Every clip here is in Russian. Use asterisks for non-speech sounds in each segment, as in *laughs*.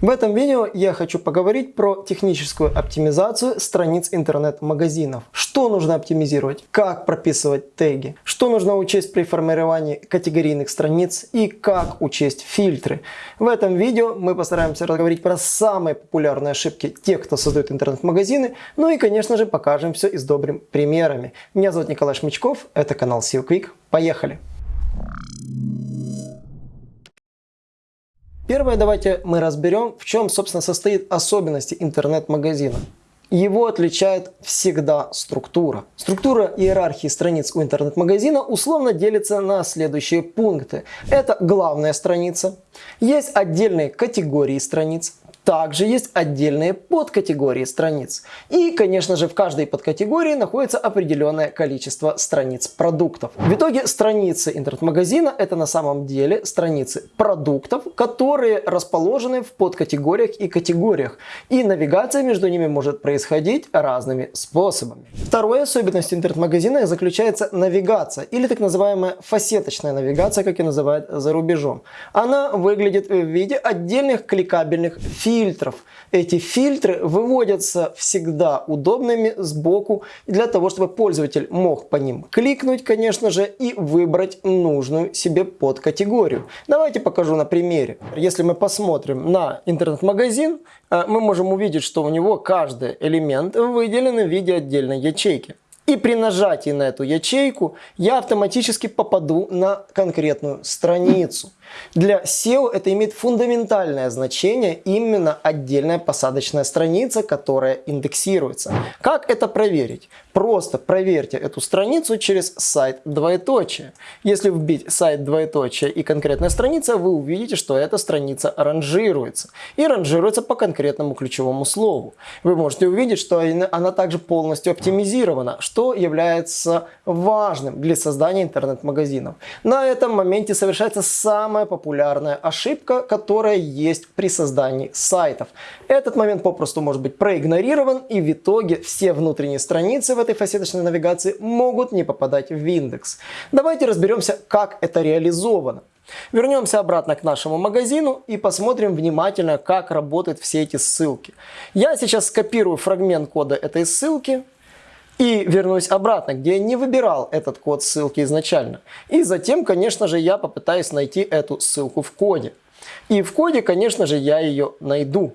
В этом видео я хочу поговорить про техническую оптимизацию страниц интернет-магазинов. Что нужно оптимизировать, как прописывать теги, что нужно учесть при формировании категорийных страниц и как учесть фильтры. В этом видео мы постараемся разговаривать про самые популярные ошибки тех, кто создает интернет-магазины, ну и конечно же покажем все и добрыми примерами. Меня зовут Николай Шмичков, это канал SEO Quick. Поехали! Первое давайте мы разберем, в чем, собственно, состоит особенности интернет-магазина. Его отличает всегда структура. Структура иерархии страниц у интернет-магазина условно делится на следующие пункты. Это главная страница, есть отдельные категории страниц, также есть отдельные подкатегории страниц. И, конечно же, в каждой подкатегории находится определенное количество страниц продуктов. В итоге страницы интернет-магазина это на самом деле страницы продуктов, которые расположены в подкатегориях и категориях. И навигация между ними может происходить разными способами. Второй особенностью интернет-магазина заключается навигация или так называемая фасеточная навигация, как и называют за рубежом. Она выглядит в виде отдельных кликабельных фильтров фильтров. Эти фильтры выводятся всегда удобными сбоку для того, чтобы пользователь мог по ним кликнуть, конечно же, и выбрать нужную себе подкатегорию. Давайте покажу на примере. Если мы посмотрим на интернет-магазин, э, мы можем увидеть, что у него каждый элемент выделен в виде отдельной ячейки. И при нажатии на эту ячейку я автоматически попаду на конкретную страницу. Для SEO это имеет фундаментальное значение именно отдельная посадочная страница, которая индексируется. Как это проверить? Просто проверьте эту страницу через сайт двоеточие. Если вбить сайт двоеточие и конкретная страница, вы увидите, что эта страница ранжируется. И ранжируется по конкретному ключевому слову. Вы можете увидеть, что она также полностью оптимизирована, что является важным для создания интернет-магазинов. На этом моменте совершается самое самая популярная ошибка, которая есть при создании сайтов. Этот момент попросту может быть проигнорирован и в итоге все внутренние страницы в этой фасеточной навигации могут не попадать в индекс. Давайте разберемся, как это реализовано. Вернемся обратно к нашему магазину и посмотрим внимательно, как работают все эти ссылки. Я сейчас скопирую фрагмент кода этой ссылки и вернусь обратно, где я не выбирал этот код ссылки изначально. И затем, конечно же, я попытаюсь найти эту ссылку в коде. И в коде, конечно же, я ее найду.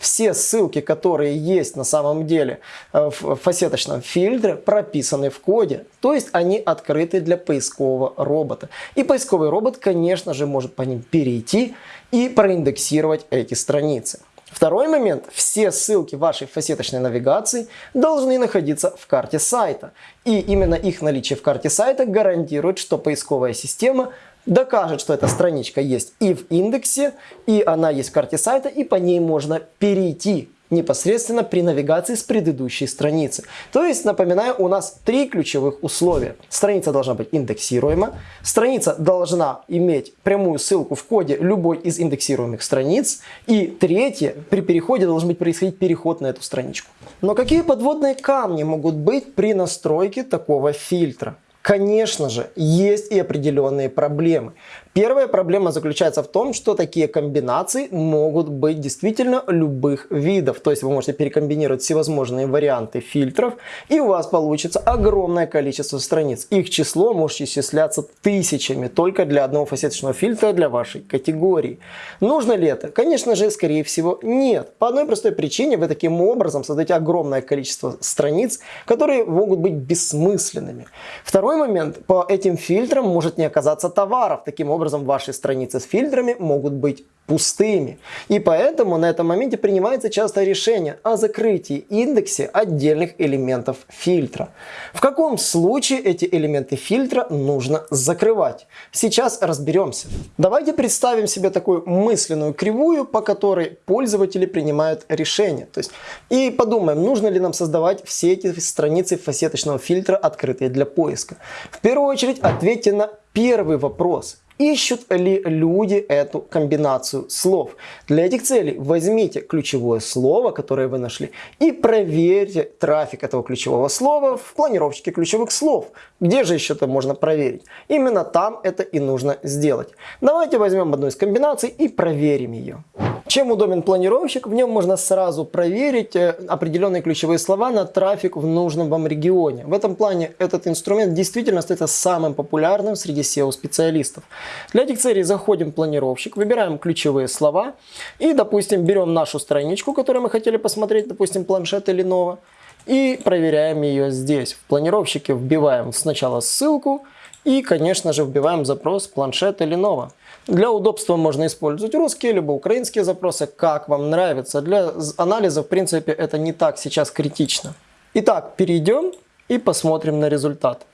Все ссылки, которые есть на самом деле э, в фасеточном фильтре, прописаны в коде. То есть они открыты для поискового робота. И поисковый робот, конечно же, может по ним перейти и проиндексировать эти страницы. Второй момент. Все ссылки вашей фасеточной навигации должны находиться в карте сайта. И именно их наличие в карте сайта гарантирует, что поисковая система докажет, что эта страничка есть и в индексе, и она есть в карте сайта, и по ней можно перейти непосредственно при навигации с предыдущей страницы. То есть, напоминаю, у нас три ключевых условия. Страница должна быть индексируема, страница должна иметь прямую ссылку в коде любой из индексируемых страниц, и третье, при переходе должен быть происходить переход на эту страничку. Но какие подводные камни могут быть при настройке такого фильтра? Конечно же, есть и определенные проблемы. Первая проблема заключается в том, что такие комбинации могут быть действительно любых видов. То есть вы можете перекомбинировать всевозможные варианты фильтров, и у вас получится огромное количество страниц. Их число может исчисляться тысячами только для одного фасеточного фильтра для вашей категории. Нужно ли это? Конечно же, скорее всего, нет. По одной простой причине вы таким образом создаете огромное количество страниц, которые могут быть бессмысленными. Второй момент. По этим фильтрам может не оказаться товаров. Таким образом, образом ваши страницы с фильтрами могут быть пустыми. И поэтому на этом моменте принимается часто решение о закрытии индексе отдельных элементов фильтра. В каком случае эти элементы фильтра нужно закрывать? Сейчас разберемся. Давайте представим себе такую мысленную кривую, по которой пользователи принимают решение. То есть, и подумаем, нужно ли нам создавать все эти страницы фасеточного фильтра, открытые для поиска. В первую очередь ответьте на первый вопрос. Ищут ли люди эту комбинацию слов? Для этих целей возьмите ключевое слово, которое вы нашли, и проверьте трафик этого ключевого слова в планировщике ключевых слов. Где же еще это можно проверить? Именно там это и нужно сделать. Давайте возьмем одну из комбинаций и проверим ее. Чем удобен планировщик? В нем можно сразу проверить э, определенные ключевые слова на трафик в нужном вам регионе. В этом плане этот инструмент действительно остается самым популярным среди SEO-специалистов. Для этих целей заходим в планировщик, выбираем ключевые слова и, допустим, берем нашу страничку, которую мы хотели посмотреть, допустим, планшет или Lenovo, и проверяем ее здесь. В планировщике вбиваем сначала ссылку и, конечно же, вбиваем запрос планшет или Lenovo. Для удобства можно использовать русские либо украинские запросы, как вам нравится. Для анализа, в принципе, это не так сейчас критично. Итак, перейдем и посмотрим на результат.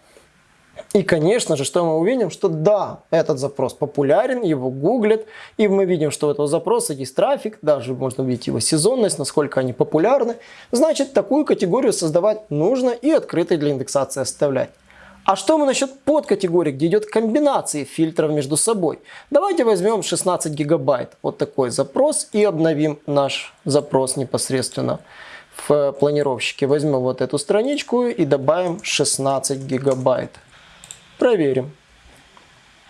И, конечно же, что мы увидим, что да, этот запрос популярен, его гуглят, и мы видим, что у этого запроса есть трафик, даже можно увидеть его сезонность, насколько они популярны. Значит, такую категорию создавать нужно и открытой для индексации оставлять. А что мы насчет подкатегорий, где идет комбинации фильтров между собой? Давайте возьмем 16 гигабайт, вот такой запрос, и обновим наш запрос непосредственно в планировщике. Возьмем вот эту страничку и добавим 16 гигабайт. Проверим.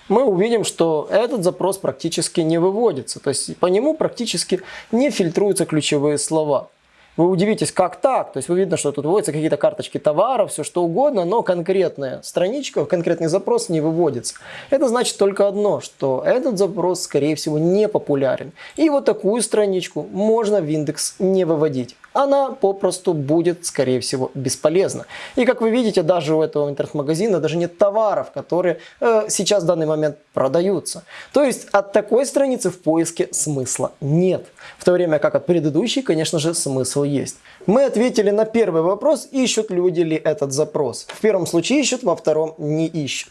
Мы увидим, что этот запрос практически не выводится. То есть по нему практически не фильтруются ключевые слова. Вы удивитесь, как так? То есть вы видно, что тут выводятся какие-то карточки товаров, все что угодно, но конкретная страничка, конкретный запрос не выводится. Это значит только одно, что этот запрос, скорее всего, не популярен. И вот такую страничку можно в индекс не выводить она попросту будет, скорее всего, бесполезна. И как вы видите, даже у этого интернет-магазина даже нет товаров, которые э, сейчас в данный момент продаются. То есть от такой страницы в поиске смысла нет. В то время как от предыдущей, конечно же, смысл есть. Мы ответили на первый вопрос, ищут люди ли этот запрос. В первом случае ищут, во втором не ищут.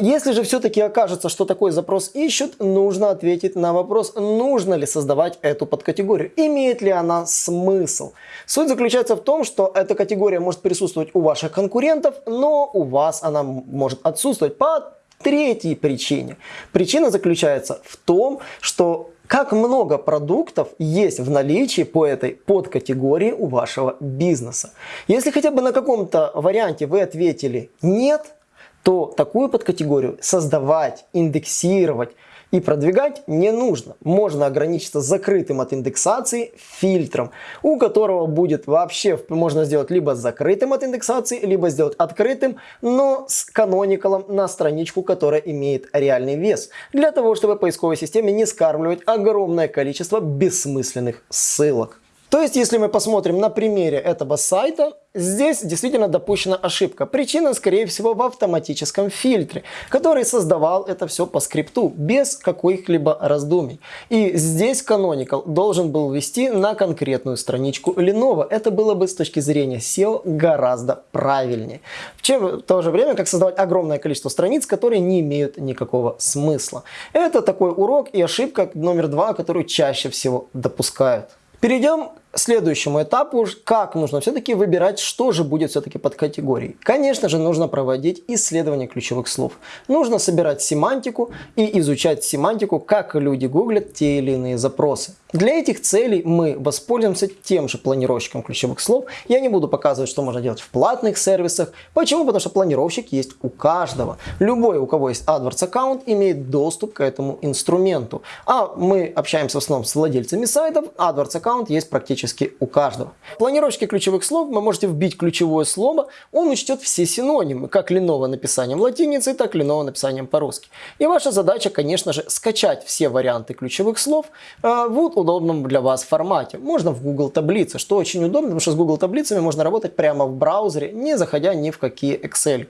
Если же все-таки окажется, что такой запрос ищут, нужно ответить на вопрос, нужно ли создавать эту подкатегорию, имеет ли она смысл. Суть заключается в том, что эта категория может присутствовать у ваших конкурентов, но у вас она может отсутствовать по третьей причине. Причина заключается в том, что как много продуктов есть в наличии по этой подкатегории у вашего бизнеса. Если хотя бы на каком-то варианте вы ответили «нет», то такую подкатегорию создавать, индексировать и продвигать не нужно. Можно ограничиться закрытым от индексации фильтром, у которого будет вообще, можно сделать либо закрытым от индексации, либо сделать открытым, но с каноникалом на страничку, которая имеет реальный вес. Для того, чтобы поисковой системе не скармливать огромное количество бессмысленных ссылок. То есть, если мы посмотрим на примере этого сайта, здесь действительно допущена ошибка. Причина, скорее всего, в автоматическом фильтре, который создавал это все по скрипту, без каких-либо раздумий. И здесь Canonical должен был ввести на конкретную страничку Lenovo. Это было бы с точки зрения SEO гораздо правильнее. В, чем, в то же время, как создавать огромное количество страниц, которые не имеют никакого смысла. Это такой урок и ошибка номер два, которую чаще всего допускают. Перейдем следующему этапу, как нужно все-таки выбирать, что же будет все-таки под категорией. Конечно же, нужно проводить исследование ключевых слов. Нужно собирать семантику и изучать семантику, как люди гуглят те или иные запросы. Для этих целей мы воспользуемся тем же планировщиком ключевых слов. Я не буду показывать, что можно делать в платных сервисах. Почему? Потому что планировщик есть у каждого. Любой, у кого есть AdWords аккаунт, имеет доступ к этому инструменту. А мы общаемся в основном с владельцами сайтов. AdWords аккаунт есть практически у каждого. В планировщике ключевых слов вы можете вбить ключевое слово. Он учтет все синонимы, как Lenovo написанием латиницей, так и Lenovo написанием по-русски. И ваша задача, конечно же, скачать все варианты ключевых слов э, в удобном для вас формате. Можно в Google таблице, что очень удобно, потому что с Google таблицами можно работать прямо в браузере, не заходя ни в какие Excel.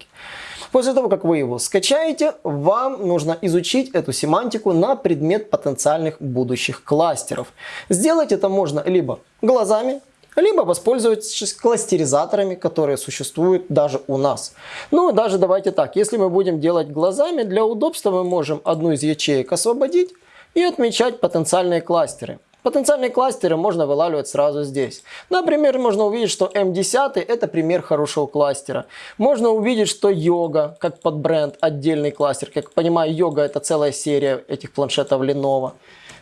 После того, как вы его скачаете, вам нужно изучить эту семантику на предмет потенциальных будущих кластеров. Сделать это можно либо глазами, либо воспользоваться кластеризаторами, которые существуют даже у нас. Ну, даже давайте так, если мы будем делать глазами, для удобства мы можем одну из ячеек освободить и отмечать потенциальные кластеры. Потенциальные кластеры можно вылавливать сразу здесь. Например, можно увидеть, что М10 это пример хорошего кластера. Можно увидеть, что йога, как под бренд, отдельный кластер. Как понимаю, йога это целая серия этих планшетов Lenovo.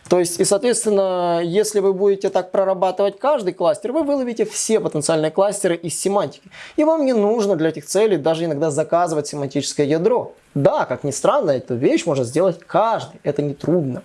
То есть, и соответственно, если вы будете так прорабатывать каждый кластер, вы выловите все потенциальные кластеры из семантики. И вам не нужно для этих целей даже иногда заказывать семантическое ядро. Да, как ни странно, эту вещь может сделать каждый, это не трудно.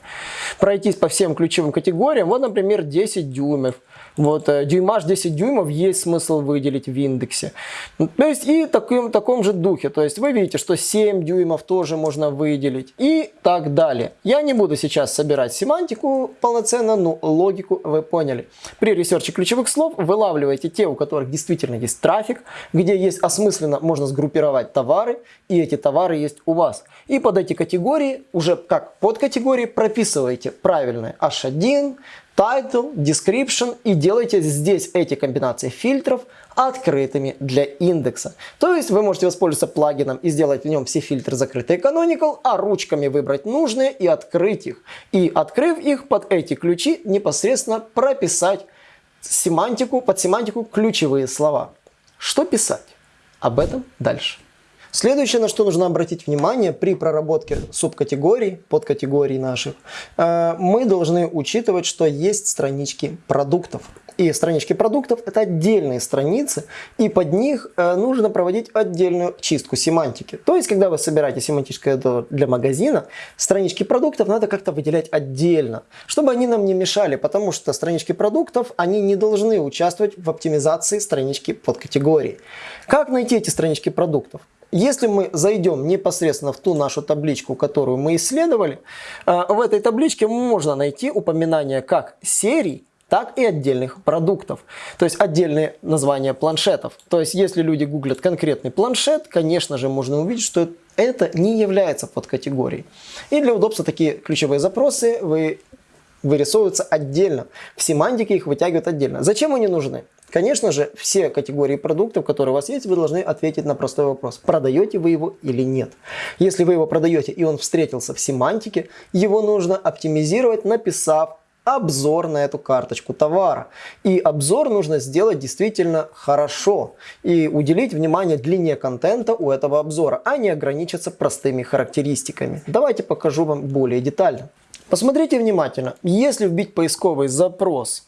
Пройтись по всем ключевым категориям, вот, например, 10 дюймов. Вот, э, дюймаж 10 дюймов есть смысл выделить в индексе. То есть и таким, таком же духе. То есть вы видите, что 7 дюймов тоже можно выделить и так далее. Я не буду сейчас собирать семантику полноценно, но логику вы поняли. При ресерче ключевых слов вылавливаете те, у которых действительно есть трафик, где есть осмысленно можно сгруппировать товары, и эти товары есть у вас. И под эти категории, уже как под категории, прописываете правильные H1, title, description и делайте здесь эти комбинации фильтров открытыми для индекса. То есть вы можете воспользоваться плагином и сделать в нем все фильтры закрытые canonical, а ручками выбрать нужные и открыть их. И открыв их под эти ключи непосредственно прописать семантику, под семантику ключевые слова. Что писать? Об этом дальше. Следующее, на что нужно обратить внимание при проработке субкатегорий, подкатегорий наших, э, мы должны учитывать, что есть странички продуктов. И странички продуктов это отдельные страницы, и под них э, нужно проводить отдельную чистку семантики. То есть, когда вы собираете семантическое для магазина, странички продуктов надо как-то выделять отдельно, чтобы они нам не мешали, потому что странички продуктов, они не должны участвовать в оптимизации странички подкатегории. Как найти эти странички продуктов? Если мы зайдем непосредственно в ту нашу табличку, которую мы исследовали, э, в этой табличке можно найти упоминание как серий, так и отдельных продуктов. То есть отдельные названия планшетов. То есть если люди гуглят конкретный планшет, конечно же можно увидеть, что это не является подкатегорией. И для удобства такие ключевые запросы вы вырисовываются отдельно. В семантике их вытягивают отдельно. Зачем они нужны? Конечно же, все категории продуктов, которые у вас есть, вы должны ответить на простой вопрос. Продаете вы его или нет? Если вы его продаете и он встретился в семантике, его нужно оптимизировать, написав обзор на эту карточку товара. И обзор нужно сделать действительно хорошо и уделить внимание длине контента у этого обзора, а не ограничиться простыми характеристиками. Давайте покажу вам более детально. Посмотрите внимательно. Если вбить поисковый запрос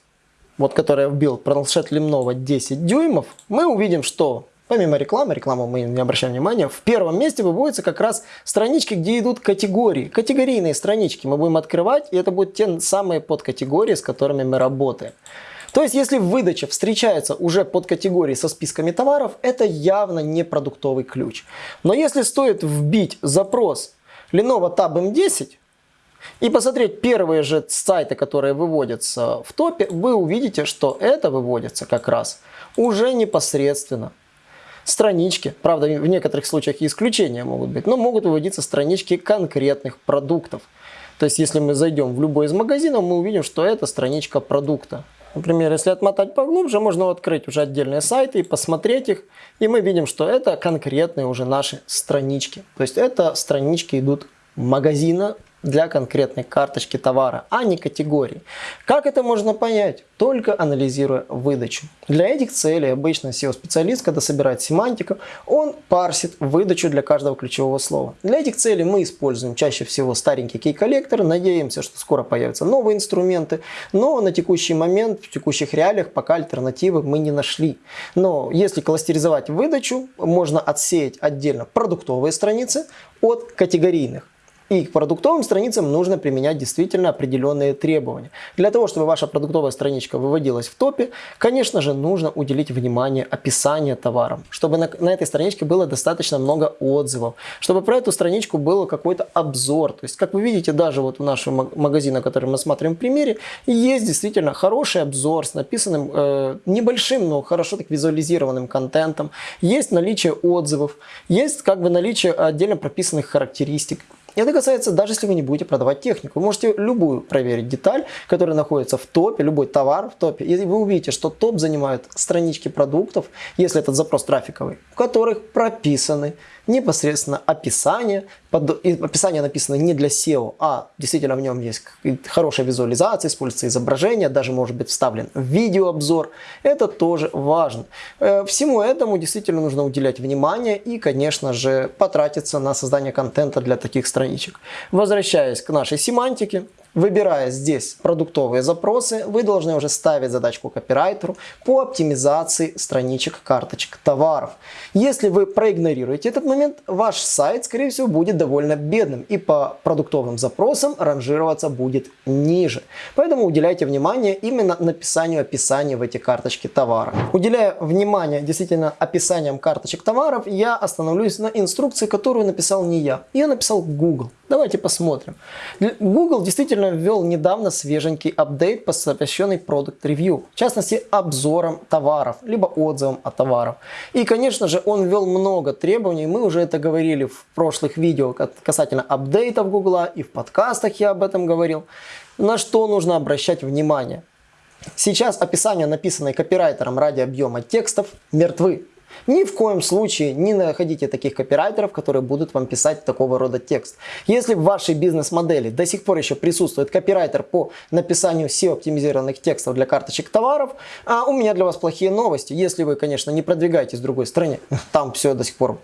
вот который я вбил планшет Lemnova 10 дюймов, мы увидим, что помимо рекламы, рекламу мы не обращаем внимания, в первом месте выводятся как раз странички, где идут категории. Категорийные странички мы будем открывать, и это будут те самые подкатегории, с которыми мы работаем. То есть, если в выдаче встречается уже подкатегории со списками товаров, это явно не продуктовый ключ. Но если стоит вбить запрос Lenovo Tab M10, и посмотреть первые же сайты, которые выводятся в топе, вы увидите, что это выводится как раз уже непосредственно. Странички, правда в некоторых случаях исключения могут быть, но могут выводиться странички конкретных продуктов. То есть если мы зайдем в любой из магазинов, мы увидим, что это страничка продукта. Например, если отмотать поглубже, можно открыть уже отдельные сайты и посмотреть их. И мы видим, что это конкретные уже наши странички. То есть это странички идут магазина для конкретной карточки товара, а не категории. Как это можно понять? Только анализируя выдачу. Для этих целей обычно SEO-специалист, когда собирает семантику, он парсит выдачу для каждого ключевого слова. Для этих целей мы используем чаще всего старенький кей-коллектор, надеемся, что скоро появятся новые инструменты, но на текущий момент, в текущих реалиях пока альтернативы мы не нашли. Но если кластеризовать выдачу, можно отсеять отдельно продуктовые страницы от категорийных. И к продуктовым страницам нужно применять действительно определенные требования. Для того, чтобы ваша продуктовая страничка выводилась в топе, конечно же, нужно уделить внимание описанию товарам, чтобы на, на этой страничке было достаточно много отзывов, чтобы про эту страничку был какой-то обзор. То есть, как вы видите, даже вот у нашего магазина, который мы смотрим в примере, есть действительно хороший обзор с написанным э, небольшим, но хорошо так визуализированным контентом, есть наличие отзывов, есть как бы наличие отдельно прописанных характеристик. Это касается даже если вы не будете продавать технику. Вы можете любую проверить деталь, которая находится в топе, любой товар в топе, и вы увидите, что топ занимают странички продуктов, если этот запрос трафиковый, в которых прописаны непосредственно описание. Под, описание написано не для SEO, а действительно в нем есть хорошая визуализация, используется изображение, даже может быть вставлен видеообзор. Это тоже важно. Э, всему этому действительно нужно уделять внимание и, конечно же, потратиться на создание контента для таких страничек. Возвращаясь к нашей семантике, Выбирая здесь продуктовые запросы, вы должны уже ставить задачку копирайтеру по оптимизации страничек карточек товаров. Если вы проигнорируете этот момент, ваш сайт, скорее всего, будет довольно бедным и по продуктовым запросам ранжироваться будет ниже. Поэтому уделяйте внимание именно написанию описания в эти карточки товара. Уделяя внимание действительно описаниям карточек товаров, я остановлюсь на инструкции, которую написал не я. Ее написал Google. Давайте посмотрим. Google действительно ввел недавно свеженький апдейт, посвященный Product Review. В частности, обзорам товаров, либо отзывам о товарах. И, конечно же, он ввел много требований. Мы уже это говорили в прошлых видео касательно апдейтов Google, и в подкастах я об этом говорил. На что нужно обращать внимание. Сейчас описание, написанное копирайтером ради объема текстов, мертвы. Ни в коем случае не находите таких копирайтеров, которые будут вам писать такого рода текст. Если в вашей бизнес-модели до сих пор еще присутствует копирайтер по написанию SEO-оптимизированных текстов для карточек товаров, а у меня для вас плохие новости. Если вы, конечно, не продвигаетесь в другой стране, *laughs* там все до сих пор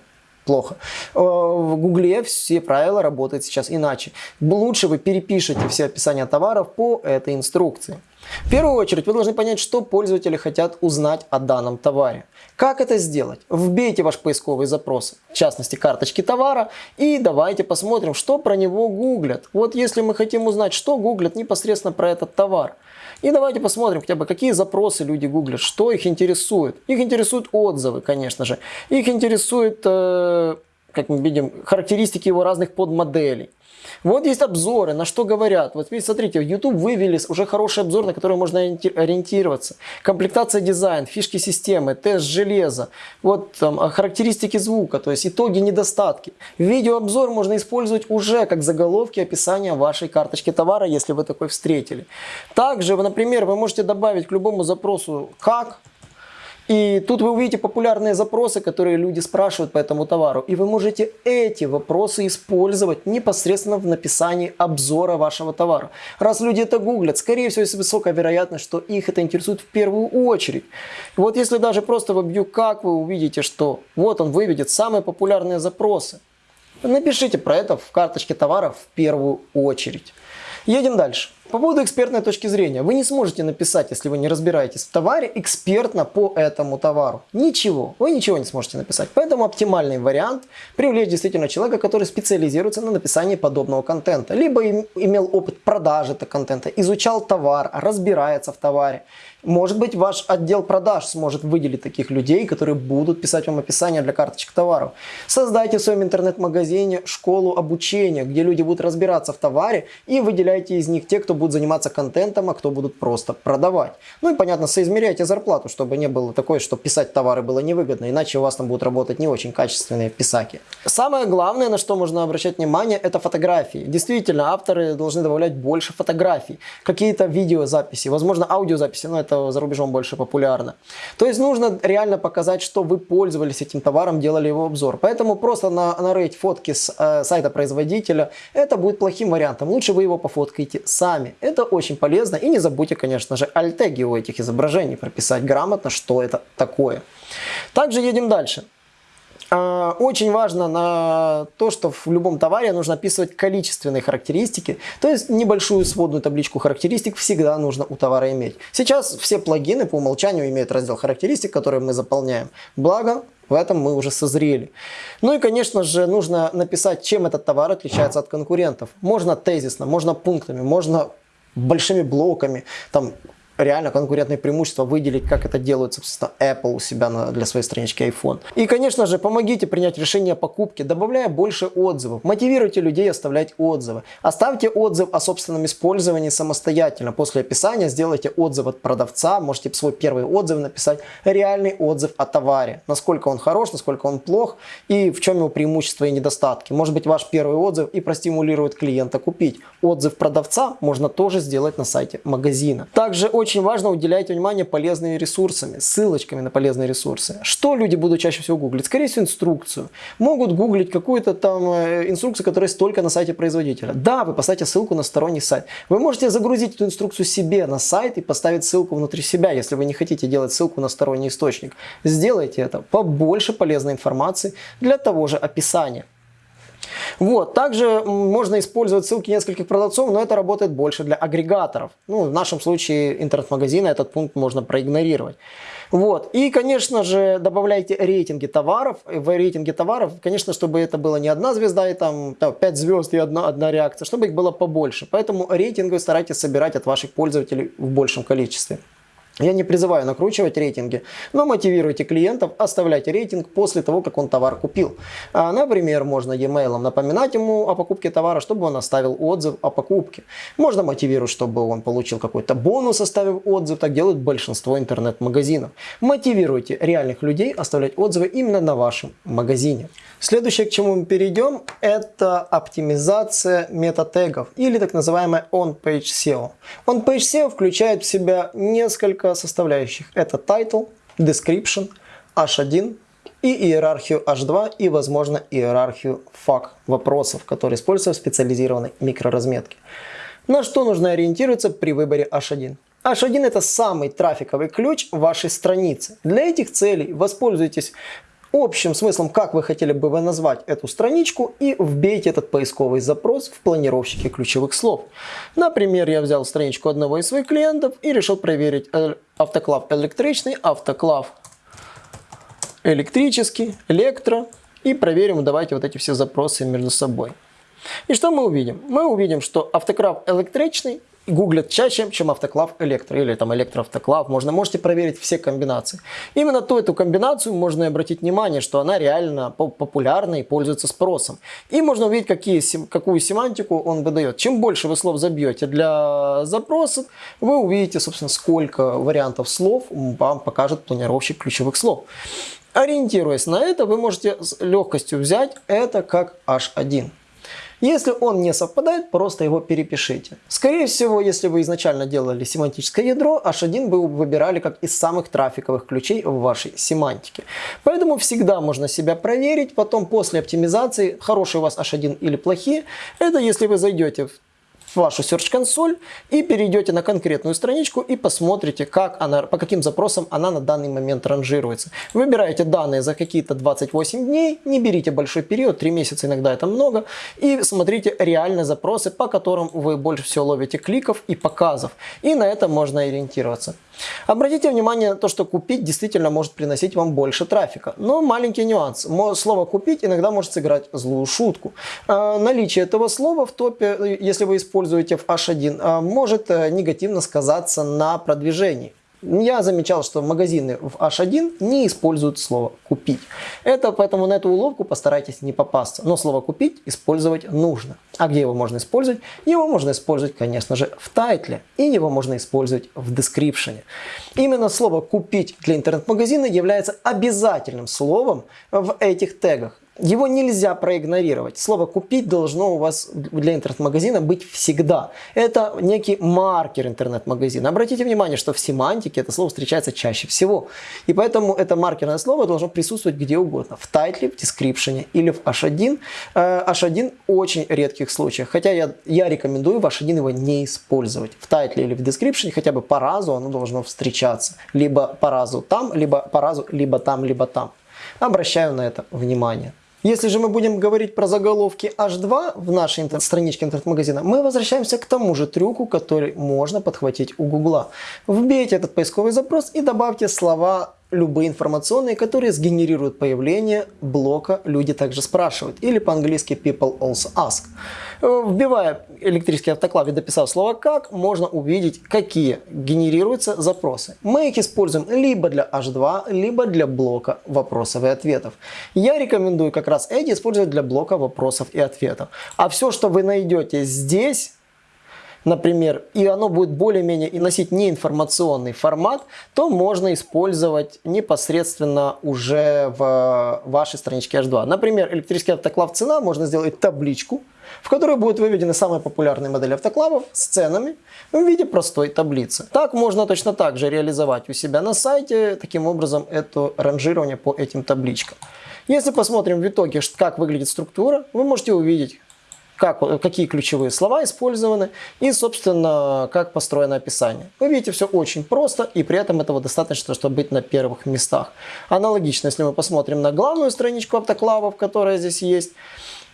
плохо. Э, в Гугле все правила работают сейчас иначе. Лучше вы перепишите все описания товаров по этой инструкции. В первую очередь вы должны понять, что пользователи хотят узнать о данном товаре. Как это сделать? Вбейте ваш поисковый запрос, в частности карточки товара, и давайте посмотрим, что про него гуглят. Вот если мы хотим узнать, что гуглят непосредственно про этот товар. И давайте посмотрим хотя бы, какие запросы люди гуглят, что их интересует. Их интересуют отзывы, конечно же. Их интересует, э, как мы видим, характеристики его разных подмоделей. Вот есть обзоры, на что говорят. Вот смотрите, в YouTube вывели уже хороший обзор, на который можно ориентироваться. Комплектация дизайн, фишки системы, тест железа, вот там а, характеристики звука, то есть итоги, недостатки. Видеообзор можно использовать уже как заголовки описания вашей карточки товара, если вы такой встретили. Также, например, вы можете добавить к любому запросу «как», и тут вы увидите популярные запросы, которые люди спрашивают по этому товару. И вы можете эти вопросы использовать непосредственно в написании обзора вашего товара. Раз люди это гуглят, скорее всего, есть высокая вероятность, что их это интересует в первую очередь. Вот если даже просто вобью как, вы увидите, что вот он выведет самые популярные запросы. Напишите про это в карточке товаров в первую очередь. Едем дальше. По поводу экспертной точки зрения. Вы не сможете написать, если вы не разбираетесь в товаре, экспертно по этому товару. Ничего. Вы ничего не сможете написать. Поэтому оптимальный вариант привлечь действительно человека, который специализируется на написании подобного контента. Либо имел опыт продажи этого контента, изучал товар, разбирается в товаре. Может быть, ваш отдел продаж сможет выделить таких людей, которые будут писать вам описание для карточек товаров. Создайте в своем интернет-магазине школу обучения, где люди будут разбираться в товаре и выделяйте из них те, кто будет заниматься контентом, а кто будут просто продавать. Ну и понятно, соизмеряйте зарплату, чтобы не было такое, что писать товары было невыгодно, иначе у вас там будут работать не очень качественные писаки. Самое главное, на что можно обращать внимание, это фотографии. Действительно, авторы должны добавлять больше фотографий, какие-то видеозаписи, возможно аудиозаписи, но это за рубежом больше популярно. То есть нужно реально показать, что вы пользовались этим товаром, делали его обзор. Поэтому просто на, нарыть фотки с э, сайта производителя, это будет плохим вариантом. Лучше вы его пофоткаете сами. Это очень полезно. И не забудьте, конечно же, альтеги у этих изображений прописать грамотно, что это такое. Также едем дальше. А, очень важно на то, что в любом товаре нужно описывать количественные характеристики, то есть небольшую сводную табличку характеристик всегда нужно у товара иметь. Сейчас все плагины по умолчанию имеют раздел характеристик, который мы заполняем. Благо, в этом мы уже созрели. Ну и, конечно же, нужно написать, чем этот товар отличается от конкурентов. Можно тезисно, можно пунктами, можно большими блоками, там реально конкурентные преимущества выделить, как это делает, собственно, Apple у себя на, для своей странички iPhone. И, конечно же, помогите принять решение о покупке, добавляя больше отзывов. Мотивируйте людей оставлять отзывы. Оставьте отзыв о собственном использовании самостоятельно. После описания сделайте отзыв от продавца, можете свой первый отзыв написать, реальный отзыв о товаре. Насколько он хорош, насколько он плох и в чем его преимущества и недостатки. Может быть, ваш первый отзыв и простимулирует клиента купить. Отзыв продавца можно тоже сделать на сайте магазина. Также очень очень важно уделять внимание полезными ресурсами, ссылочками на полезные ресурсы. Что люди будут чаще всего гуглить? Скорее всего, инструкцию. Могут гуглить какую-то там э, инструкцию, которая есть только на сайте производителя. Да, вы поставите ссылку на сторонний сайт. Вы можете загрузить эту инструкцию себе на сайт и поставить ссылку внутри себя, если вы не хотите делать ссылку на сторонний источник. Сделайте это. Побольше полезной информации для того же описания. Вот. Также можно использовать ссылки нескольких продавцов, но это работает больше для агрегаторов. Ну, в нашем случае интернет-магазина этот пункт можно проигнорировать. Вот. И, конечно же, добавляйте рейтинги товаров. В рейтинге товаров, конечно, чтобы это было не одна звезда и там, там 5 звезд и одна, одна реакция, чтобы их было побольше. Поэтому рейтинги старайтесь собирать от ваших пользователей в большем количестве. Я не призываю накручивать рейтинги, но мотивируйте клиентов оставлять рейтинг после того, как он товар купил. А, например, можно e-mail напоминать ему о покупке товара, чтобы он оставил отзыв о покупке. Можно мотивировать, чтобы он получил какой-то бонус, оставив отзыв. Так делают большинство интернет-магазинов. Мотивируйте реальных людей оставлять отзывы именно на вашем магазине. Следующее, к чему мы перейдем, это оптимизация метатегов или так называемая on-page SEO. On-page SEO включает в себя несколько составляющих. Это title, description, h1 и иерархию h2 и, возможно, иерархию FAQ вопросов, которые используются в специализированной микроразметке. На что нужно ориентироваться при выборе h1? H1 это самый трафиковый ключ вашей страницы. Для этих целей воспользуйтесь общим смыслом, как вы хотели бы вы назвать эту страничку и вбейте этот поисковый запрос в планировщике ключевых слов. Например, я взял страничку одного из своих клиентов и решил проверить э, автоклав электричный, автоклав электрический, электро и проверим, давайте вот эти все запросы между собой. И что мы увидим? Мы увидим, что автоклав электричный гуглят чаще, чем автоклав электро или там электроавтоклав. Можно, можете проверить все комбинации. Именно ту эту комбинацию можно и обратить внимание, что она реально популярна и пользуется спросом. И можно увидеть, какие, какую семантику он выдает. Чем больше вы слов забьете для запроса, вы увидите, собственно, сколько вариантов слов вам покажет планировщик ключевых слов. Ориентируясь на это, вы можете с легкостью взять это как H1. Если он не совпадает, просто его перепишите. Скорее всего, если вы изначально делали семантическое ядро, H1 вы выбирали как из самых трафиковых ключей в вашей семантике. Поэтому всегда можно себя проверить, потом после оптимизации, хороший у вас H1 или плохие, это если вы зайдете в вашу Search консоль и перейдете на конкретную страничку и посмотрите, как она, по каким запросам она на данный момент ранжируется. Выбираете данные за какие-то 28 дней, не берите большой период, 3 месяца иногда это много, и смотрите реальные запросы, по которым вы больше всего ловите кликов и показов. И на это можно ориентироваться. Обратите внимание на то, что купить действительно может приносить вам больше трафика. Но маленький нюанс. Слово купить иногда может сыграть злую шутку. А, наличие этого слова в топе, если вы используете в H1, а, может э, негативно сказаться на продвижении. Я замечал, что магазины в H1 не используют слово «купить». Это поэтому на эту уловку постарайтесь не попасться. Но слово «купить» использовать нужно. А где его можно использовать? Его можно использовать, конечно же, в тайтле. И его можно использовать в дескрипшене. Именно слово «купить» для интернет-магазина является обязательным словом в этих тегах. Его нельзя проигнорировать. Слово «купить» должно у вас для интернет-магазина быть всегда. Это некий маркер интернет-магазина. Обратите внимание, что в семантике это слово встречается чаще всего. И поэтому это маркерное слово должно присутствовать где угодно. В тайтле, в дескрипшене или в H1. H1 очень редких случаях. Хотя я, я рекомендую в H1 его не использовать. В тайтле или в дескрипшене хотя бы по разу оно должно встречаться. Либо по разу там, либо по разу, либо там, либо там. Обращаю на это внимание. Если же мы будем говорить про заголовки H2 в нашей интернет страничке интернет-магазина, мы возвращаемся к тому же трюку, который можно подхватить у Гугла. Вбейте этот поисковый запрос и добавьте слова любые информационные, которые сгенерируют появление блока «Люди также спрашивают» или по-английски «People also ask». Вбивая электрический автоклав и дописав слово «как», можно увидеть, какие генерируются запросы. Мы их используем либо для H2, либо для блока вопросов и ответов. Я рекомендую как раз эти использовать для блока вопросов и ответов. А все, что вы найдете здесь, например, и оно будет более-менее и носить неинформационный формат, то можно использовать непосредственно уже в вашей страничке H2. Например, электрический автоклав цена, можно сделать табличку, в которой будут выведены самые популярные модели автоклавов с ценами в виде простой таблицы. Так можно точно так же реализовать у себя на сайте, таким образом, это ранжирование по этим табличкам. Если посмотрим в итоге, как выглядит структура, вы можете увидеть, как, какие ключевые слова использованы и, собственно, как построено описание. Вы видите, все очень просто, и при этом этого достаточно, чтобы быть на первых местах. Аналогично, если мы посмотрим на главную страничку автоклавов, которая здесь есть,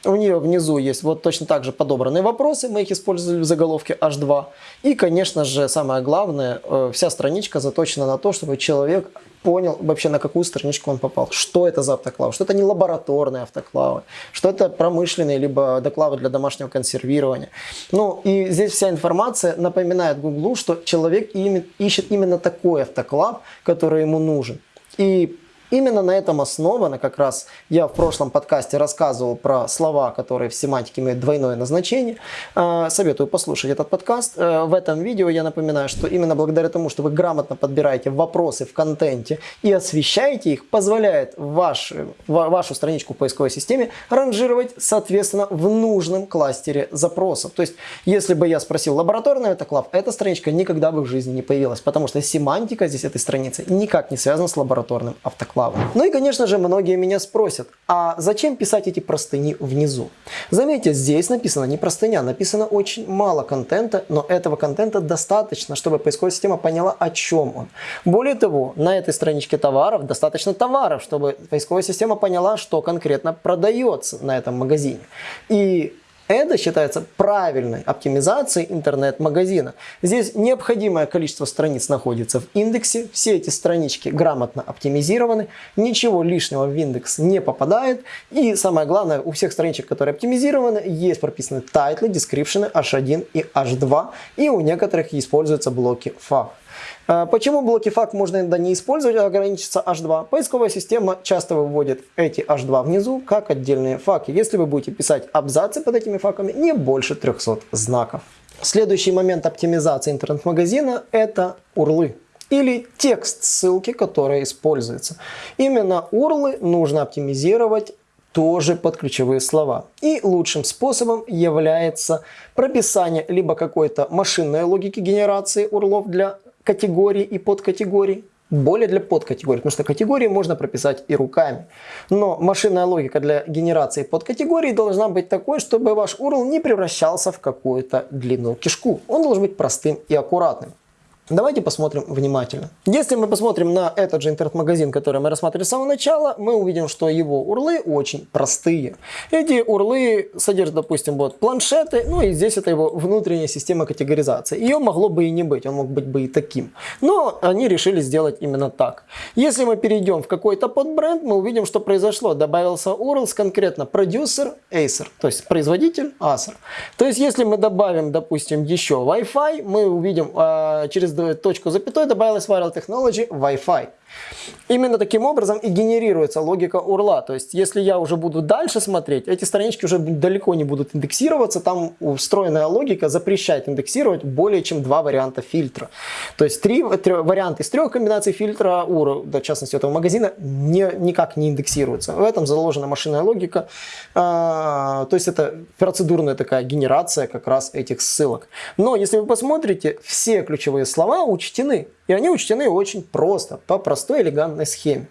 У нее внизу есть вот точно так же подобранные вопросы, мы их использовали в заголовке H2. И, конечно же, самое главное, э, вся страничка заточена на то, чтобы человек понял вообще, на какую страничку он попал. Что это за автоклавы? Что это не лабораторные автоклавы? Что это промышленные, либо доклавы для домашнего консервирования? Ну, и здесь вся информация напоминает Гуглу, что человек ищет именно такой автоклав, который ему нужен. И Именно на этом основано, как раз я в прошлом подкасте рассказывал про слова, которые в семантике имеют двойное назначение. А, советую послушать этот подкаст. Э, в этом видео я напоминаю, что именно благодаря тому, что вы грамотно подбираете вопросы в контенте и освещаете их, позволяет ваш, вашу страничку в поисковой системе ранжировать, соответственно, в нужном кластере запросов. То есть, если бы я спросил лабораторный автоклав, эта страничка никогда бы в жизни не появилась, потому что семантика здесь этой страницы никак не связана с лабораторным автоклавом славы. Ну и, конечно же, многие меня спросят, а зачем писать эти простыни внизу? Заметьте, здесь написано не простыня, написано очень мало контента, но этого контента достаточно, чтобы поисковая система поняла, о чем он. Более того, на этой страничке товаров достаточно товаров, чтобы поисковая система поняла, что конкретно продается на этом магазине. И это считается правильной оптимизацией интернет-магазина. Здесь необходимое количество страниц находится в индексе. Все эти странички грамотно оптимизированы. Ничего лишнего в индекс не попадает. И самое главное, у всех страничек, которые оптимизированы, есть прописаны тайтлы, дескрипшены H1 и H2. И у некоторых используются блоки FAQ. А, почему блоки FAQ можно иногда не использовать, а ограничиться H2? Поисковая система часто выводит эти H2 внизу как отдельные факи. Если вы будете писать абзацы под этими факами, не больше 300 знаков. Следующий момент оптимизации интернет-магазина – это урлы или текст ссылки, которая используется. Именно урлы нужно оптимизировать тоже под ключевые слова. И лучшим способом является прописание либо какой-то машинной логики генерации урлов для категорий и подкатегорий, более для подкатегорий, потому что категории можно прописать и руками. Но машинная логика для генерации подкатегорий должна быть такой, чтобы ваш URL не превращался в какую-то длинную кишку. Он должен быть простым и аккуратным. Давайте посмотрим внимательно. Если мы посмотрим на этот же интернет-магазин, который мы рассматривали с самого начала, мы увидим, что его урлы очень простые. Эти урлы содержат, допустим, вот планшеты, ну и здесь это его внутренняя система категоризации. Ее могло бы и не быть, он мог быть бы и таким. Но они решили сделать именно так. Если мы перейдем в какой-то подбренд, мы увидим, что произошло. Добавился URL с конкретно продюсер Acer, то есть производитель Acer. То есть если мы добавим, допустим, еще Wi-Fi, мы увидим э, через точку запятой добавилась Viral Technology Wi-Fi. Именно таким образом и генерируется логика урла. То есть, если я уже буду дальше смотреть, эти странички уже далеко не будут индексироваться. Там встроенная логика запрещает индексировать более чем два варианта фильтра. То есть, три, три варианта из трех комбинаций фильтра URL, в частности этого магазина, не, никак не индексируются. В этом заложена машинная логика. А, то есть, это процедурная такая генерация как раз этих ссылок. Но, если вы посмотрите, все ключевые слова учтены. И они учтены очень просто, по простой элегантной схеме.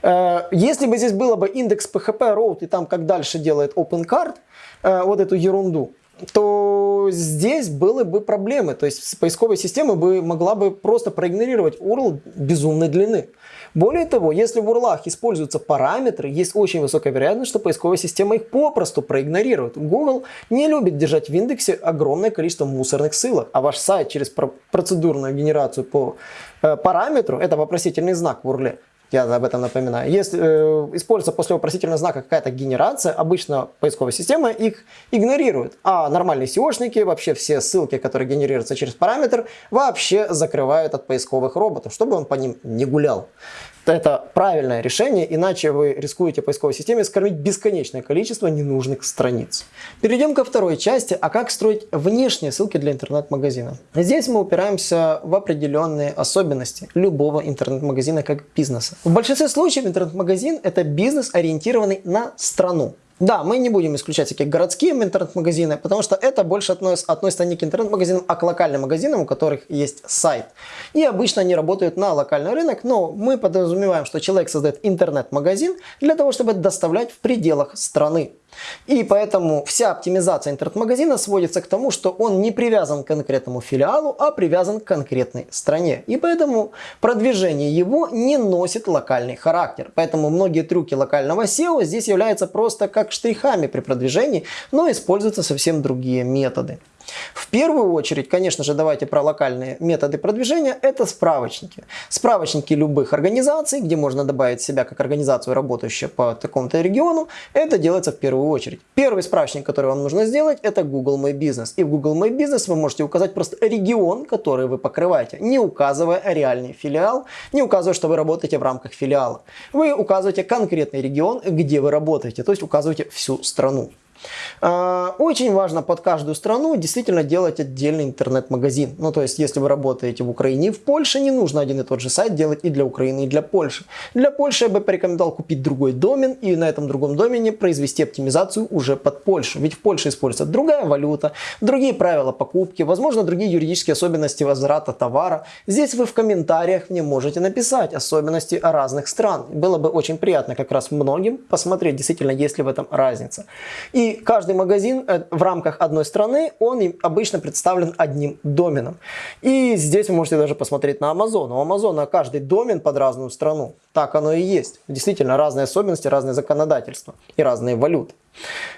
Э, если бы здесь было бы индекс PHP route и там как дальше делает OpenCard, э, вот эту ерунду, то здесь были бы проблемы. То есть поисковая система бы могла бы просто проигнорировать URL безумной длины. Более того, если в URL используются параметры, есть очень высокая вероятность, что поисковая система их попросту проигнорирует. Google не любит держать в индексе огромное количество мусорных ссылок, а ваш сайт через процедурную генерацию по э, параметру, это вопросительный знак в URL, я об этом напоминаю. Если э, используется после вопросительного знака какая-то генерация, обычно поисковая система их игнорирует. А нормальные SEOшники, вообще все ссылки, которые генерируются через параметр, вообще закрывают от поисковых роботов, чтобы он по ним не гулял. Это правильное решение, иначе вы рискуете поисковой системе скормить бесконечное количество ненужных страниц. Перейдем ко второй части, а как строить внешние ссылки для интернет-магазина. Здесь мы упираемся в определенные особенности любого интернет-магазина как бизнеса. В большинстве случаев интернет-магазин это бизнес, ориентированный на страну. Да, мы не будем исключать всякие городские интернет-магазины, потому что это больше относ, относится не к интернет-магазинам, а к локальным магазинам, у которых есть сайт. И обычно они работают на локальный рынок, но мы подразумеваем, что человек создает интернет-магазин для того, чтобы доставлять в пределах страны. И поэтому вся оптимизация интернет-магазина сводится к тому, что он не привязан к конкретному филиалу, а привязан к конкретной стране. И поэтому продвижение его не носит локальный характер. Поэтому многие трюки локального SEO здесь являются просто как штрихами при продвижении, но используются совсем другие методы. В первую очередь, конечно же, давайте про локальные методы продвижения, это справочники. Справочники любых организаций, где можно добавить себя как организацию, работающую по такому-то региону, это делается в первую очередь. Первый справочник, который вам нужно сделать, это Google My Business. И в Google My Business вы можете указать просто регион, который вы покрываете, не указывая реальный филиал, не указывая, что вы работаете в рамках филиала. Вы указываете конкретный регион, где вы работаете, то есть указываете всю страну. А, очень важно под каждую страну действительно делать отдельный интернет-магазин. Ну, то есть, если вы работаете в Украине и в Польше, не нужно один и тот же сайт делать и для Украины, и для Польши. Для Польши я бы порекомендовал купить другой домен и на этом другом домене произвести оптимизацию уже под Польшу. Ведь в Польше используется другая валюта, другие правила покупки, возможно, другие юридические особенности возврата товара. Здесь вы в комментариях мне можете написать особенности разных стран. Было бы очень приятно как раз многим посмотреть, действительно, есть ли в этом разница. И каждый магазин э, в рамках одной страны, он обычно представлен одним доменом. И здесь вы можете даже посмотреть на Amazon. У Amazon каждый домен под разную страну. Так оно и есть. Действительно, разные особенности, разные законодательства и разные валюты.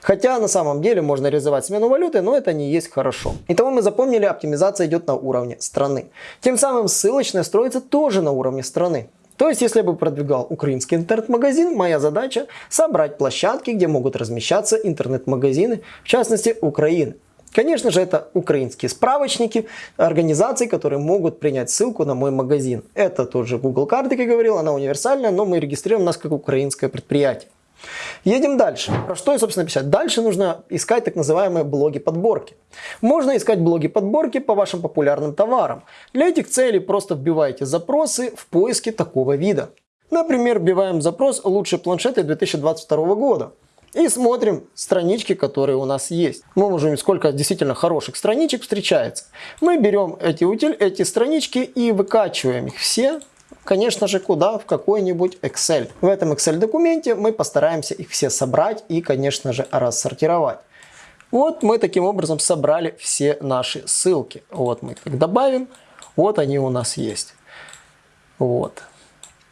Хотя на самом деле можно реализовать смену валюты, но это не есть хорошо. Итого мы запомнили, оптимизация идет на уровне страны. Тем самым ссылочная строится тоже на уровне страны. То есть, если бы продвигал украинский интернет-магазин, моя задача собрать площадки, где могут размещаться интернет-магазины, в частности Украины. Конечно же, это украинские справочники, организации, которые могут принять ссылку на мой магазин. Это тоже Google карты, как я говорил, она универсальная, но мы регистрируем нас как украинское предприятие. Едем дальше. Про что я, собственно, писать? Дальше нужно искать так называемые блоги подборки. Можно искать блоги подборки по вашим популярным товарам. Для этих целей просто вбивайте запросы в поиске такого вида. Например, вбиваем запрос «Лучшие планшеты 2022 года». И смотрим странички, которые у нас есть. Мы можем сколько действительно хороших страничек встречается. Мы берем эти, утиль, эти странички и выкачиваем их все конечно же, куда? В какой-нибудь Excel. В этом Excel документе мы постараемся их все собрать и, конечно же, рассортировать. Вот мы таким образом собрали все наши ссылки. Вот мы их добавим, вот они у нас есть. Вот.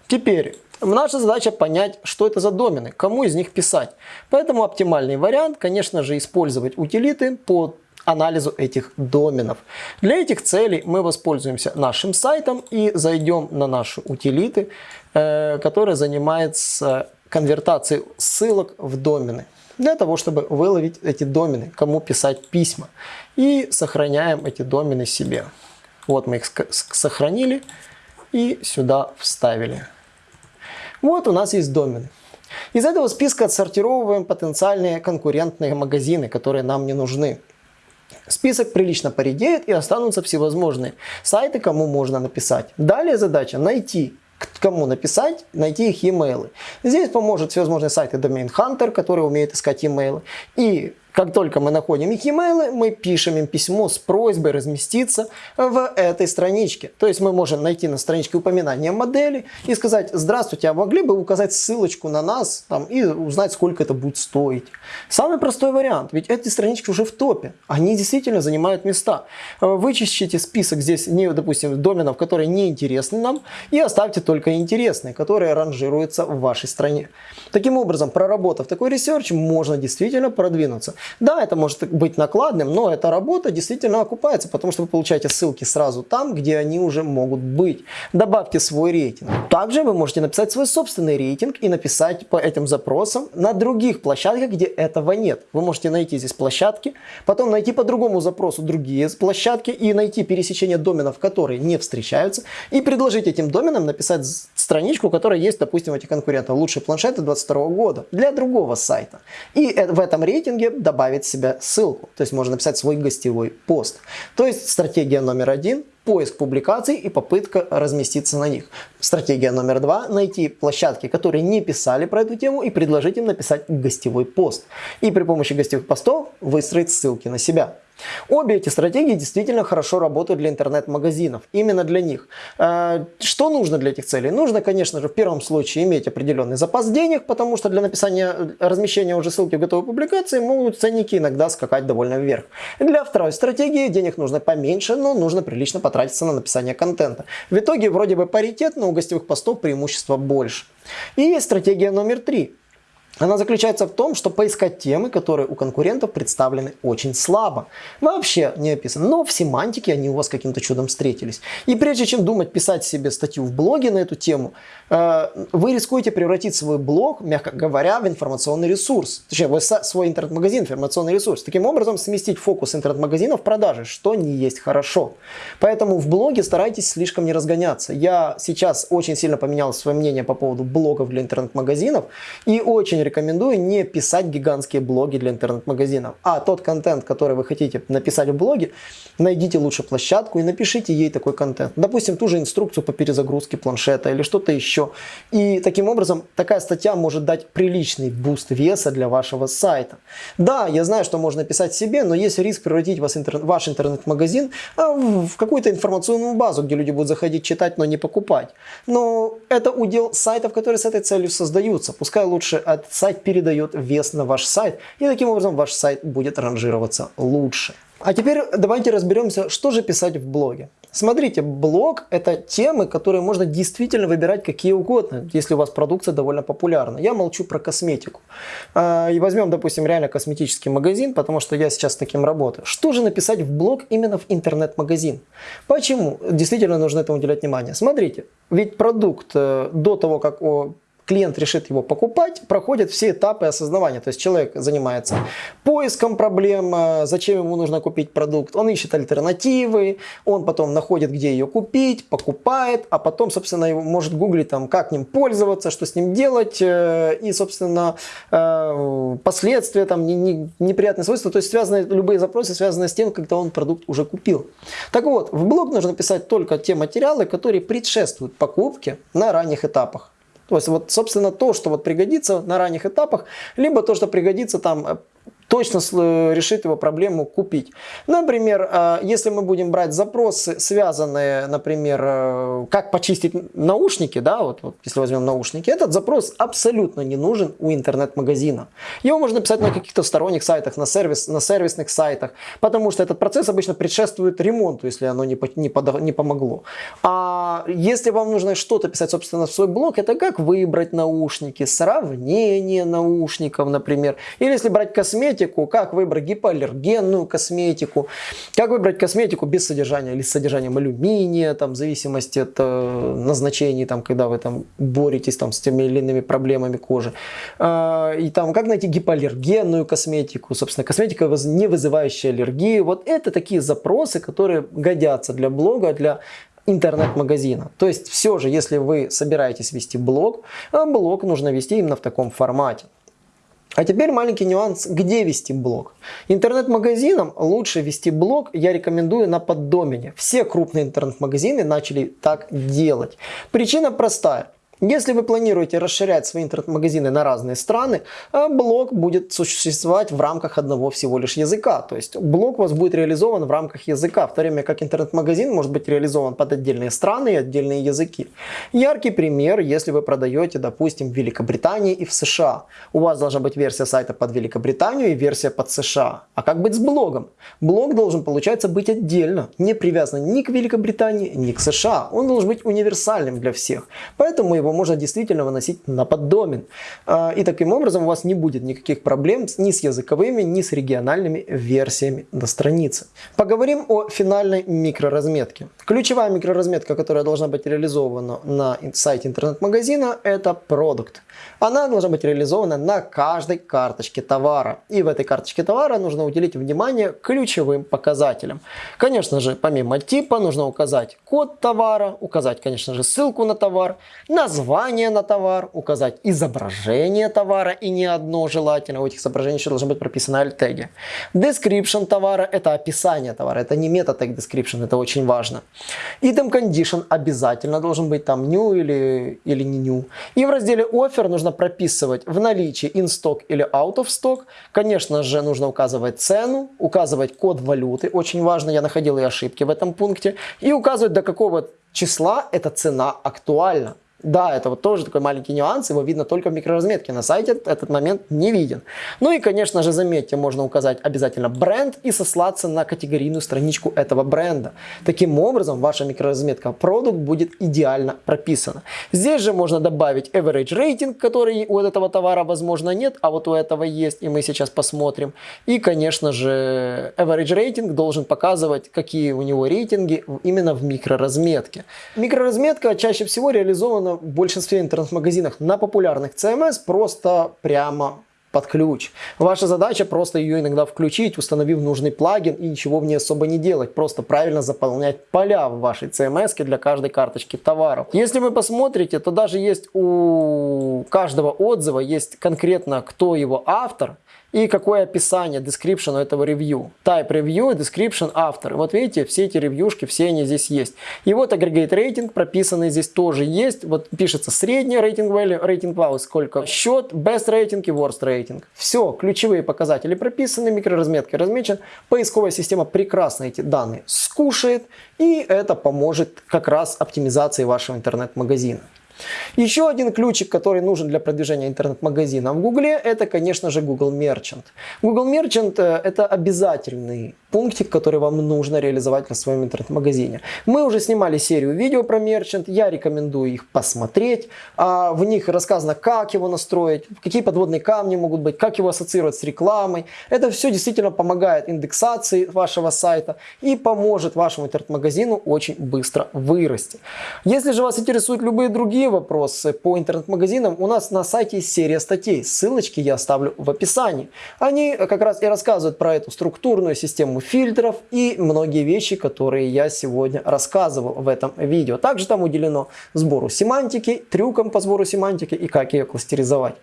Теперь Наша задача понять, что это за домены, кому из них писать. Поэтому оптимальный вариант, конечно же, использовать утилиты по анализу этих доменов. Для этих целей мы воспользуемся нашим сайтом и зайдем на наши утилиты, э, которые занимаются конвертацией ссылок в домены. Для того, чтобы выловить эти домены, кому писать письма. И сохраняем эти домены себе. Вот мы их сохранили и сюда вставили. Вот у нас есть домены. Из этого списка отсортировываем потенциальные конкурентные магазины, которые нам не нужны. Список прилично поредеет и останутся всевозможные сайты, кому можно написать. Далее задача найти кому написать, найти их e-mail. Здесь поможет всевозможные сайты Domain Hunter, которые умеют искать e-mail. И как только мы находим их e-mail, мы пишем им письмо с просьбой разместиться в этой страничке. То есть мы можем найти на страничке упоминания модели и сказать, здравствуйте, а могли бы указать ссылочку на нас там, и узнать, сколько это будет стоить. Самый простой вариант, ведь эти странички уже в топе, они действительно занимают места. Вычищите список здесь, не, допустим, доменов, которые не интересны нам, и оставьте только интересные, которые ранжируются в вашей стране. Таким образом, проработав такой ресерч, можно действительно продвинуться. Да, это может быть накладным, но эта работа действительно окупается, потому что вы получаете ссылки сразу там, где они уже могут быть. Добавьте свой рейтинг. Также вы можете написать свой собственный рейтинг и написать по этим запросам на других площадках, где этого нет. Вы можете найти здесь площадки, потом найти по другому запросу другие площадки и найти пересечение доменов, которые не встречаются, и предложить этим доменам написать страничку, которая есть, допустим, у этих конкурентов. Лучшие планшеты 22 года для другого сайта. И э, в этом рейтинге добавить себе ссылку. То есть можно написать свой гостевой пост. То есть стратегия номер один – поиск публикаций и попытка разместиться на них. Стратегия номер два – найти площадки, которые не писали про эту тему и предложить им написать гостевой пост. И при помощи гостевых постов выстроить ссылки на себя. Обе эти стратегии действительно хорошо работают для интернет-магазинов, именно для них. Э, что нужно для этих целей? Нужно, конечно же, в первом случае иметь определенный запас денег, потому что для написания, э, размещения уже ссылки в готовой публикации могут ценники иногда скакать довольно вверх. Для второй стратегии денег нужно поменьше, но нужно прилично потратиться на написание контента. В итоге вроде бы паритет, но у гостевых постов преимущества больше. И есть стратегия номер три. Она заключается в том, что поискать темы, которые у конкурентов представлены очень слабо. Вообще не описаны. Но в семантике они у вас каким-то чудом встретились. И прежде чем думать писать себе статью в блоге на эту тему, э, вы рискуете превратить свой блог, мягко говоря, в информационный ресурс. Точнее, свой интернет-магазин в информационный ресурс. Таким образом, сместить фокус интернет-магазина в продаже, что не есть хорошо. Поэтому в блоге старайтесь слишком не разгоняться. Я сейчас очень сильно поменял свое мнение по поводу блогов для интернет-магазинов и очень рекомендую не писать гигантские блоги для интернет-магазинов, а тот контент, который вы хотите написать в блоге, найдите лучше площадку и напишите ей такой контент. Допустим, ту же инструкцию по перезагрузке планшета или что-то еще. И таким образом такая статья может дать приличный буст веса для вашего сайта. Да, я знаю, что можно писать себе, но есть риск превратить вас интернет, ваш интернет-магазин а, в какую-то информационную базу, где люди будут заходить читать, но не покупать. Но это удел сайтов, которые с этой целью создаются. Пускай лучше от сайт передает вес на ваш сайт, и таким образом ваш сайт будет ранжироваться лучше. А теперь давайте разберемся, что же писать в блоге. Смотрите, блог это темы, которые можно действительно выбирать какие угодно, если у вас продукция довольно популярна. Я молчу про косметику. А, и возьмем, допустим, реально косметический магазин, потому что я сейчас с таким работаю. Что же написать в блог именно в интернет-магазин? Почему? Действительно нужно этому уделять внимание. Смотрите, ведь продукт э, до того, как клиент решит его покупать, проходит все этапы осознавания. То есть человек занимается поиском проблем, э, зачем ему нужно купить продукт, он ищет альтернативы, он потом находит, где ее купить, покупает, а потом, собственно, его может гуглить, там, как ним пользоваться, что с ним делать, э, и, собственно, э, последствия, там, неприятные свойства, то есть связанные, любые запросы, связанные с тем, когда он продукт уже купил. Так вот, в блог нужно писать только те материалы, которые предшествуют покупке на ранних этапах. То есть, вот, собственно, то, что вот пригодится на ранних этапах, либо то, что пригодится там э, точно решит его проблему купить. Например, э, если мы будем брать запросы, связанные, например, э, как почистить наушники, да, вот, вот если возьмем наушники, этот запрос абсолютно не нужен у интернет-магазина. Его можно писать на каких-то сторонних сайтах, на, сервис, на сервисных сайтах, потому что этот процесс обычно предшествует ремонту, если оно не, не, под, не помогло. А если вам нужно что-то писать, собственно, в свой блог, это как выбрать наушники, сравнение наушников, например, или если брать косметику, косметику, как выбрать гипоаллергенную косметику, как выбрать косметику без содержания или с содержанием алюминия, там, в зависимости от э, назначений, там, когда вы там боретесь там, с теми или иными проблемами кожи. Э, и там, как найти гипоаллергенную косметику, собственно, косметика, не вызывающая аллергии. Вот это такие запросы, которые годятся для блога, для интернет-магазина. То есть все же, если вы собираетесь вести блог, а блог нужно вести именно в таком формате. А теперь маленький нюанс, где вести блог. Интернет-магазинам лучше вести блог я рекомендую на поддомене. Все крупные интернет-магазины начали так делать. Причина простая. Если вы планируете расширять свои интернет-магазины на разные страны, э, блог будет существовать в рамках одного всего лишь языка. То есть блог у вас будет реализован в рамках языка, в то время как интернет-магазин может быть реализован под отдельные страны и отдельные языки. Яркий пример, если вы продаете, допустим, в Великобритании и в США. У вас должна быть версия сайта под Великобританию и версия под США. А как быть с блогом? Блог должен, получается, быть отдельно, не привязан ни к Великобритании, ни к США. Он должен быть универсальным для всех. Поэтому его его можно действительно выносить на поддомен. А, и таким образом у вас не будет никаких проблем ни с языковыми, ни с региональными версиями на странице. Поговорим о финальной микроразметке. Ключевая микроразметка, которая должна быть реализована на сайте интернет-магазина, это продукт. Она должна быть реализована на каждой карточке товара. И в этой карточке товара нужно уделить внимание ключевым показателям. Конечно же, помимо типа, нужно указать код товара, указать, конечно же, ссылку на товар, название на товар, указать изображение товара и не одно желательно. У этих изображений еще должны быть прописаны alt-теги. Description товара – это описание товара, это не meta-tag description, это очень важно. Item Condition обязательно должен быть там new или, или не new. И в разделе Offer нужно прописывать в наличии in stock или out of stock. Конечно же, нужно указывать цену, указывать код валюты. Очень важно, я находил и ошибки в этом пункте. И указывать, до какого числа эта цена актуальна. Да, это вот тоже такой маленький нюанс, его видно только в микроразметке, на сайте этот момент не виден. Ну и, конечно же, заметьте, можно указать обязательно бренд и сослаться на категорийную страничку этого бренда. Таким образом, ваша микроразметка продукт будет идеально прописана. Здесь же можно добавить average rating, который у этого товара, возможно, нет, а вот у этого есть, и мы сейчас посмотрим. И, конечно же, average rating должен показывать, какие у него рейтинги именно в микроразметке. Микроразметка чаще всего реализована в большинстве интернет-магазинах на популярных CMS просто прямо под ключ. Ваша задача просто ее иногда включить, установив нужный плагин и ничего в ней особо не делать. Просто правильно заполнять поля в вашей CMS для каждой карточки товаров. Если вы посмотрите, то даже есть у каждого отзыва есть конкретно кто его автор и какое описание, description этого ревью. Type review, description, автор. Вот видите, все эти ревьюшки, все они здесь есть. И вот aggregate рейтинг прописанный здесь тоже есть. Вот пишется средний рейтинг value, рейтинг value, сколько счет, best рейтинг и worst рейтинг. Все, ключевые показатели прописаны, микроразметкой размечен. Поисковая система прекрасно эти данные скушает, и это поможет как раз оптимизации вашего интернет-магазина. Еще один ключик, который нужен для продвижения интернет-магазина в Гугле, это, конечно же, Google Merchant. Google Merchant э, это обязательный пунктик, который вам нужно реализовать на своем интернет-магазине. Мы уже снимали серию видео про Merchant, я рекомендую их посмотреть. А, в них рассказано, как его настроить, какие подводные камни могут быть, как его ассоциировать с рекламой. Это все действительно помогает индексации вашего сайта и поможет вашему интернет-магазину очень быстро вырасти. Если же вас интересуют любые другие другие вопросы по интернет-магазинам, у нас на сайте есть серия статей. Ссылочки я оставлю в описании. Они как раз и рассказывают про эту структурную систему фильтров и многие вещи, которые я сегодня рассказывал в этом видео. Также там уделено сбору семантики, трюкам по сбору семантики и как ее кластеризовать.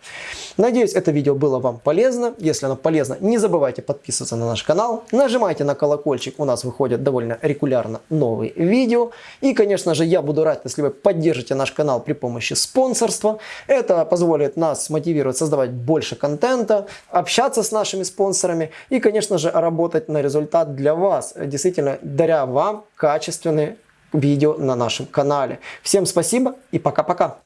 Надеюсь, это видео было вам полезно. Если оно полезно, не забывайте подписываться на наш канал. Нажимайте на колокольчик, у нас выходят довольно регулярно новые видео. И, конечно же, я буду рад, если вы поддержите наш канал при помощи спонсорства. Это позволит нас мотивировать создавать больше контента, общаться с нашими спонсорами и, конечно же, работать на результат для вас, действительно даря вам качественные видео на нашем канале. Всем спасибо и пока-пока.